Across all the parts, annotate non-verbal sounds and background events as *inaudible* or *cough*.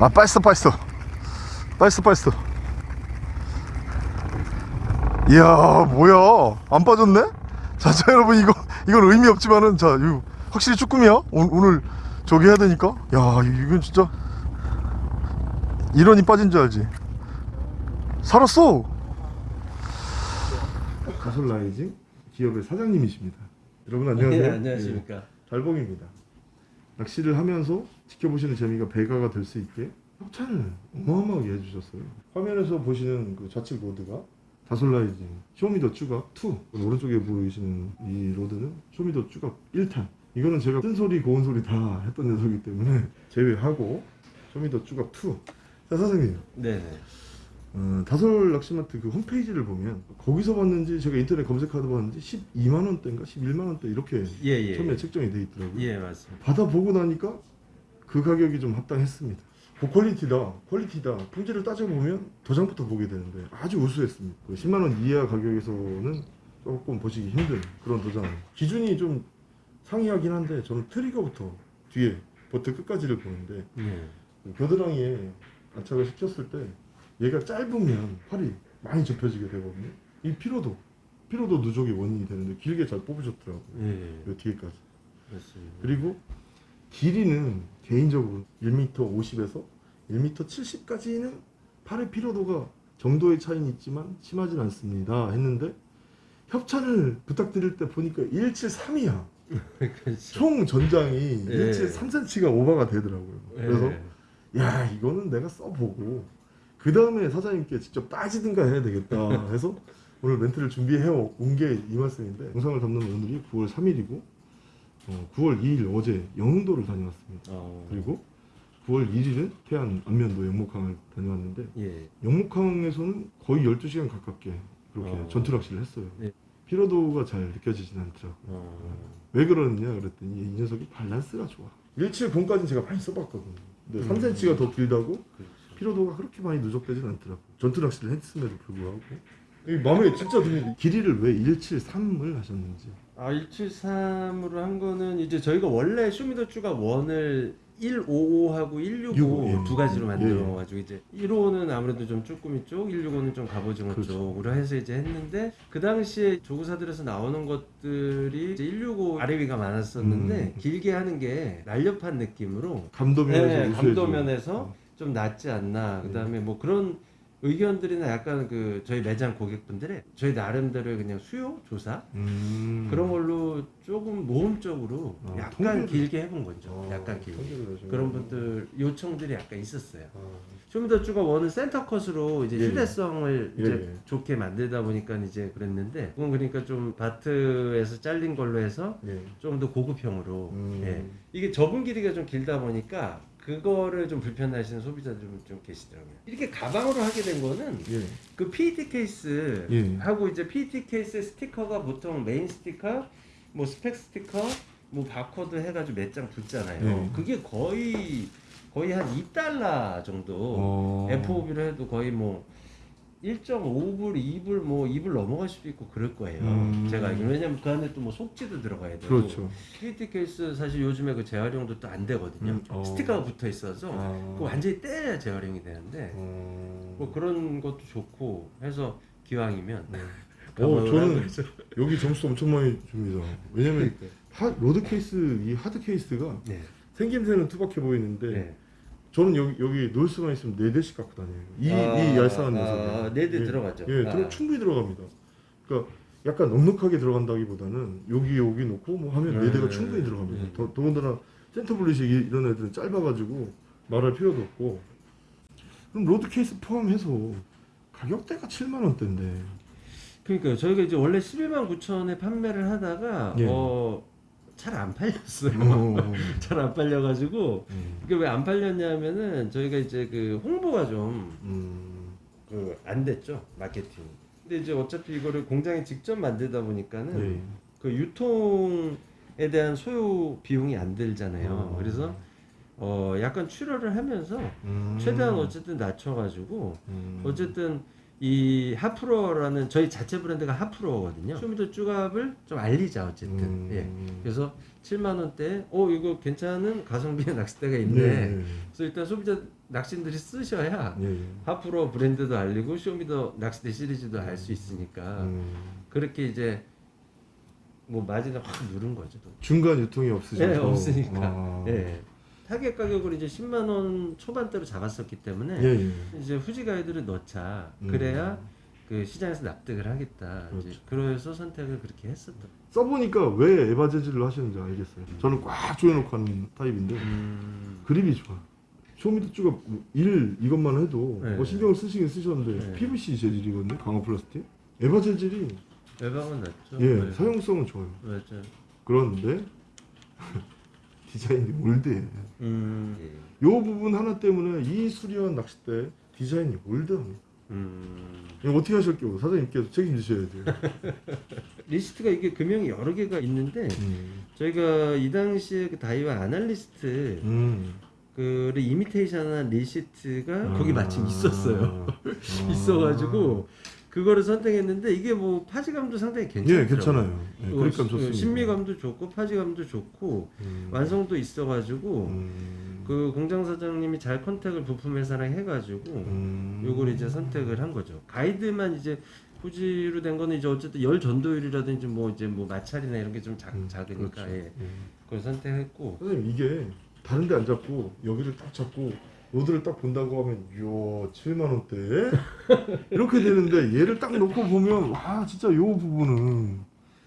아 빠졌어 빠졌어. 빠졌어 빠졌어. 이야 뭐야? 안 빠졌네? 자, 자 여러분 이거 이건 의미 없지만은 자 이거 확실히 쭈꾸미야? 오, 오늘 저기 해야 되니까? 야 이건 진짜 이런이 빠진 줄 알지. 살았어! 가솔라이징 기업의 사장님이십니다. 여러분 안녕하세요. 네, 안녕하십니까. 예, 달봉입니다. 낚시를 하면서 지켜보시는 재미가 배가가 될 수 있게 협찬을 어마어마하게 해주셨어요 화면에서 보시는 그 좌측 rod가 다솔라이징 쇼미더 쭈갑 2 오른쪽에 보이시는 이 rod는 쇼미더 쭈갑 1탄 이거는 제가 쓴 소리 고운 소리 다 했던 녀석이기 때문에 *laughs* 제외하고 쇼미더 쭈갑 2자 사장님 네네. 어, 다솔 낚시마트 그 홈페이지를 보면 거기서 봤는지 제가 인터넷 검색하다 봤는지 12만 원대인가 11만 원대 이렇게 예, 예. 처음에 책정이 돼 있더라고요 예, 맞습니다. 받아보고 나니까 그 가격이 좀 합당했습니다. 고퀄리티다, 퀄리티다, 품질을 따져보면 도장부터 보게 되는데 아주 우수했습니다. 그 10만원 이하 가격에서는 조금 보시기 힘든 그런 도장. 기준이 좀 상이하긴 한데 저는 트리거부터 뒤에 버트 끝까지를 보는데 예. 그 겨드랑이에 안착을 시켰을 때 얘가 짧으면 팔이 많이 접혀지게 되거든요. 이 피로도, 피로도 누적의 원인이 되는데 길게 잘 뽑으셨더라고요. 예, 요 뒤에까지. 맞습니다. 그리고 길이는 개인적으로 1m 50에서 1m 70까지는 팔의 피로도가 정도의 차이는 있지만 심하진 않습니다 했는데 협찬을 부탁드릴 때 보니까 173이야 그렇죠. 총 전장이 예. 173cm가 오버가 되더라고요 그래서 예. 야 이거는 내가 써보고 그 다음에 사장님께 직접 따지든가 해야 되겠다 *laughs* 해서 오늘 멘트를 준비해 온 게 이 말씀인데 영상을 담는 오늘이 9월 3일이고 어, 9월 2일 어제 영흥도를 다녀왔습니다 어, 그리고 9월 1일은 태안 안면도 영목항을 다녀왔는데 예. 영목항에서는 거의 12시간 가깝게 그렇게 어. 전투 낚시를 했어요 네. 피로도가 잘 느껴지진 않더라고요 어, 왜 그러느냐 그랬더니 이 녀석이 밸런스가 좋아 170까지는 제가 많이 써봤거든요 근데 음. 3cm가 더 길다고 그렇죠. 피로도가 그렇게 많이 누적되진 않더라고요 전투 낚시를 했음에도 불구하고 이 마음에 진짜 드는 길이를 왜 173을 하셨는지 아, 173으로 한 거는 이제 저희가 원래 쇼미더쭈가 원을 155하고 165 65, 예. 두 가지로 예, 만들어 가지고 이제 155는 아무래도 좀 쭈꾸미 쪽, 165는 좀 갑오징어 그렇죠. 쪽으로 해서 이제 했는데 그 당시에 조구사들에서 나오는 것들이 이제 165 아래 위가 많았었는데 음. 길게 하는 게 날렵한 느낌으로 감도면에서 네. 감도면에서 어. 좀 낫지 않나. 네. 그다음에 뭐 그런 의견들이나 약간 그 저희 매장 고객분들의 저희 나름대로의 그냥 수요 조사 음. 그런 걸로 조금 모험적으로 어, 약간 통계를- 길게 해본 거죠. 어, 약간 길게. 그런 분들 요청들이 약간 있었어요. 아. 쇼미더쭈가 원은 센터 컷으로 이제 예, 예. 휴대성을 예, 이제 예. 좋게 만들다 보니까 이제 그랬는데 그건 그러니까 좀 바트에서 잘린 걸로 해서 예. 좀더 고급형으로 음. 예. 이게 접은 길이가 좀 길다 보니까 그거를 좀 불편해하시는 소비자들 좀, 좀 계시더라고요. 이렇게 가방으로 하게 된 거는 예. 그 PET 케이스 예. 하고 이제 PET 케이스 스티커가 보통 메인 스티커, 뭐 스펙 스티커, 뭐 바코드 해가지고 몇 장 붙잖아요. 예. 그게 거의 거의 한 2달러 정도 어. FOB로 해도 거의 뭐 1.5불, 2불, 뭐 2불 넘어갈 수도 있고 그럴 거예요. 음. 제가 알기로 왜냐면 그 안에 또 뭐 속지도 들어가야 되고. 그렇죠. PET 케이스 사실 요즘에 그 재활용도 또 안 되거든요. 음, 어. 스티커가 붙어 있어서 아. 그 완전히 떼야 재활용이 되는데 어. 뭐 그런 것도 좋고 해서 기왕이면 네. *laughs* 어, 저는. 여기 점수 엄청 많이 줍니다. 왜냐면 하, rod 케이스 이 hard 케이스가 네. 생김새는 투박해 보이는데 네. 저는 여기 여기 놓을 수만 있으면 네 대씩 갖고 다녀요. 이, 아, 이 얄쌍한 아, 녀석이. 네대 예. 들어가죠. 예, 아. 충분히 들어갑니다. 그러니까 약간 넉넉하게 들어간다기보다는 여기 여기 놓고 뭐 하면 네 네. 대가 충분히 들어갑니다. 네. 더, 더군다나 센터 분리식 이- 이런 애들은 짧아가지고 말할 필요도 없고. 그럼 rod 케이스 포함해서 가격대가 7만 원대인데. 그러니까요. 저희가 이제 원래 11만 9천에 판매를 하다가 예. 어, 잘 안 팔렸어요. 어, *laughs* 잘안 팔려가지고 음, 이게 왜 안 팔렸냐면은 저희가 이제 그 홍보가 좀 음, 그안 됐죠 마케팅. 근데 이제 어차피 이거를 공장에 직접 만들다 보니까는 예. 그 유통에 대한 소요 비용이 안 들잖아요. 어. 그래서 어 약간 출혈을 하면서 음, 최대한 어쨌든 낮춰가지고 음, 어쨌든 이 하프로라는 저희 자체 브랜드가 하프로거든요. 쇼미더 쭈갑을 좀 알리자 어쨌든. 음. 예. 그래서 7만 원대, 어 이거 괜찮은 가성비의 낚싯대가 있네. 네. 그래서 일단 소비자 낚시인들이 쓰셔야 예. 예. 하프로 브랜드도 알리고 쇼미더 낚싯대 시리즈도 알 수 있으니까 음. 그렇게 이제 뭐 마진을 확 누른 거죠. 또. 중간 유통이 없으셔서 예, 없으니까. 아. 예. 타겟 가격을 이제 10만 원 초반대로 잡았었기 때문에 예, 예. 이제 후지 가이드를 넣자. 음. 그래야 그 시장에서 납득을 하겠다. 이제 그렇죠. 그래서 선택을 그렇게 했었던. 써보니까 왜 EVA 재질로 하시는지 알겠어요. 저는 꽉 조여놓고 하는 타입인데 음. 그립이 좋아. 쇼미더 쭈가 일 이것만 해도 네. 뭐 신경을 쓰시긴 쓰셨는데 네. PVC 재질이거든요. 강화 플라스틱. EVA 재질이 외박은 낫죠. 예 네. 사용성은 좋아요. 맞죠. 그런데 디자인이 old해. 음. 예. 요 부분 하나 때문에 이 훌륭한 낚싯대 디자인이 old합니다. 음. 어떻게 하실 거예요? 사장님께서 책임지셔야 돼요. *laughs* reel seat가 이게 금형이 여러 개가 있는데 음. 저희가 이 당시에 그 다이와 아날리스타 음. 그 이미테이션한 reel seat가 거기 아. 마침 있었어요. 아. *laughs* 있어가지고 그거를 선택했는데 이게 뭐 파지감도 상당히 괜찮더라고요. 예, 괜찮아요. 예, 어, 그립감 시- 좋습니다. 심미감도 좋고 파지감도 좋고 음. 완성도 있어가지고 음. 그 공장 사장님이 잘 contact을 부품 회사랑 해가지고 음. 요걸 이제 선택을 한 거죠. 가이드만 이제 후지로 된 거는 이제 어쨌든 열 전도율이라든지 뭐 이제 뭐 마찰이나 이런 게좀 음, 작으니까 그렇죠. 예. 예. 그걸 선택했고 선생님 이게 다른 데 안 잡고 여기를 딱 잡고 로드를 딱 본다고 하면 이야 7만 원대 *laughs* 이렇게 되는데 얘를 딱 놓고 보면 와 진짜 요 부분은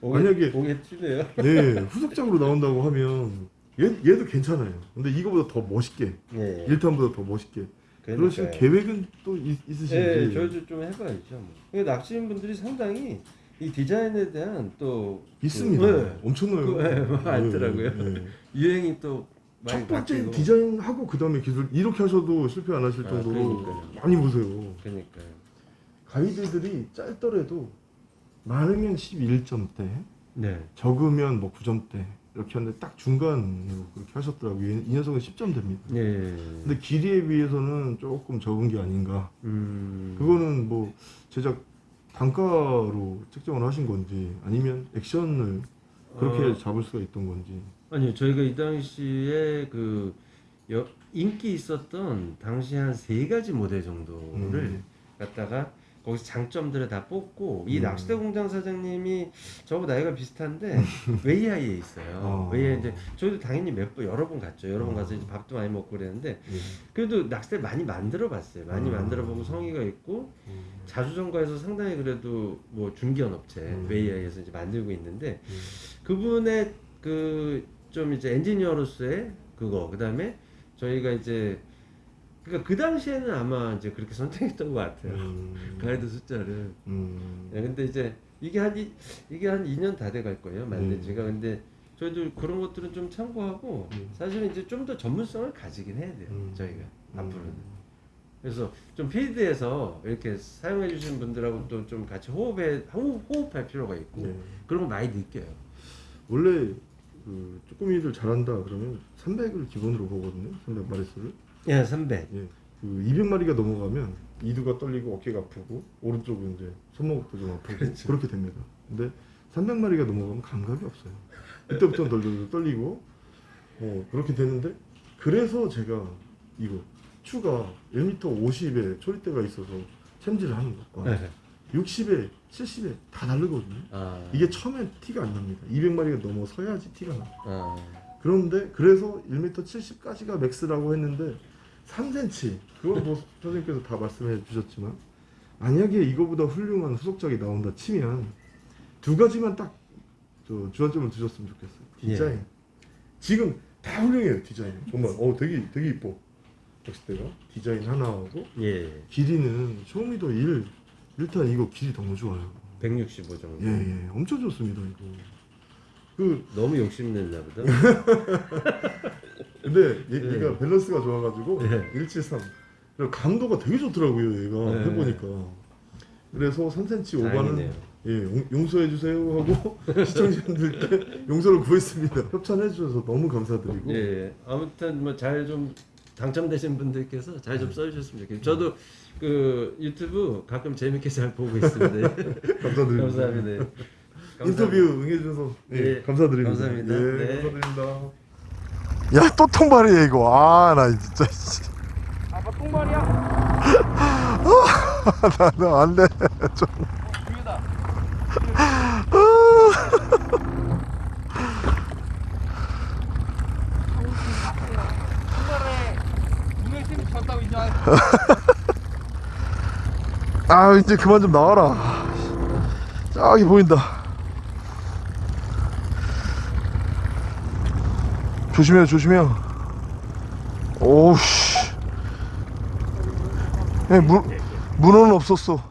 만약에- 오게 튀네요. 네 후속작으로 나온다고 하면 얘, 얘도 괜찮아요 근데 이거보다 더 멋있게 예. 1탄보다 더 멋있게 그러실 계획은 또 있, 있으신지 예, 저도 좀 해봐야죠. 뭐. 근데 낚시인 분들이 상당히 이 디자인에 대한 또 있습니다 그, 네. 엄청나요 그, 예, 많더라고요. 예, 예. 유행이 또 첫 번째. 디자인하고 그 다음에 기술 이렇게 하셔도 실패 안 하실 아, 정도로 그러니까요. 많이 보세요 그러니까요. 가이드들이 짧더라도 많으면 11점대 네. 적으면 뭐 9점대 이렇게 하는데 딱 중간으로 그렇게 하셨더라고요 이, 이 녀석은 10점대입니다 예. 근데 길이에 비해서는 조금 적은 게 아닌가 음. 그거는 뭐 제작 단가로 책정을 하신 건지 아니면 액션을 그렇게 어. 잡을 수가 있던 건지 아니요, 저희가 이 당시에 그 여, 인기 있었던 당시 한 세 가지 모델 정도를 음. 갖다가 거기서 장점들을 다 뽑고 이 음. 낚시대 공장 사장님이 저하고 나이가 비슷한데 *laughs* 웨이하이에 있어요. 어. 웨이하이 이제 저희도 당연히 몇 번 여러 번 갔죠. 여러 번 어. 가서 이제 밥도 많이 먹고 그랬는데 예. 그래도 낚시대 많이 만들어 봤어요. 많이 음. 만들어 보고 성의가 있고 음. 자주전가에서 상당히 그래도 뭐 중견 업체 음. 웨이하이에서 이제 만들고 있는데 음. 그분의 그 좀 이제 엔지니어로서의 그거 그 다음에 저희가 이제 그러니까 그 당시에는 아마 이제 그렇게 선택했던 것 같아요 음. *laughs* 가이드 숫자를 음. 네, 근데 이제 이게 한 이, 이게 한 2년 다 돼 갈 거예요 만든 음. 지가 근데 저희도 그런 것들은 좀 참고하고 음. 사실은 이제 좀 더 전문성을 가지긴 해야 돼요 음. 저희가 앞으로는 음. 그래서 좀 필드에서 이렇게 사용해 주시는 분들하고 또 좀 같이 호흡해 호흡, 호흡 할 필요가 있고 네. 그런 거 많이 느껴요 원래 그 쭈꾸미들 잘한다 그러면 300을 기본으로 보거든요. 300 마리수를. 예, 300 예. 그 200마리가 넘어가면 이두가 떨리고 어깨가 아프고 오른쪽은 이제 손목도 좀 아프고 그렇죠. 그렇게 됩니다. 근데 300마리가 넘어가면 감각이 없어요. 이때부터 덜덜 떨리고 뭐 그렇게 되는데 그래서 제가 이거 추가 1m 50에 초리대가 있어서 챔질을 하는 것과 네. 60에 70에 다 다르거든요. 아, 이게 처음엔 티가 안 납니다. 200마리가 넘어서야지 티가 나. 아, 그런데 그래서 1m 70까지가 맥스라고 했는데 3cm 그건 뭐 *laughs* 선생님께서 다 말씀해 주셨지만 만약에 이거보다 훌륭한 후속작이 나온다 치면 두 가지만 딱저 주안점을 두셨으면 좋겠어요. 디자인. 예. 지금 다 훌륭해요 디자인. 정말 어 되게 되게 이뻐. 낚싯대가 디자인 하나하고 예, 길이는 쇼미더 1 일단 이거 길이 너무 좋아요. 165 정도. 예 예 엄청 좋습니다 이거. 그 너무 욕심냈나 보다. *laughs* 근데 얘, 네. 얘가 밸런스가 좋아가지고 네. 173 그리고 감도가 되게 좋더라고요 얘가 네. 해보니까 그래서 3cm 오바는. 예 용, 용서해 주세요 하고 *laughs* 시청자분들께 용서를 구했습니다 협찬해 주셔서 너무 감사드리고 예, 아무튼 뭐 잘 좀 당첨되신 분들께서 잘 좀 써주셨으면 좋겠어요. 저도 그 유튜브 가끔 재밌게 잘 보고 있습니다. *laughs* 감사드립니다. 감사합니다. *laughs* 인터뷰 응해주셔서 네, 예, 감사드립니다. 감사합니다. 예, 네. 감사드립니다. 야 또 통발이야 이거. 아 나 진짜. 아빠 똥말이야? 나나 안돼. 좀. 위에다. 똥말에 눈에 쌤이 졌다고 이제. *laughs* 아 이제 그만 좀 나와라. 저기 보인다. 조심해요 조심해요. 오우씨. 예, 문 문어는 없었어.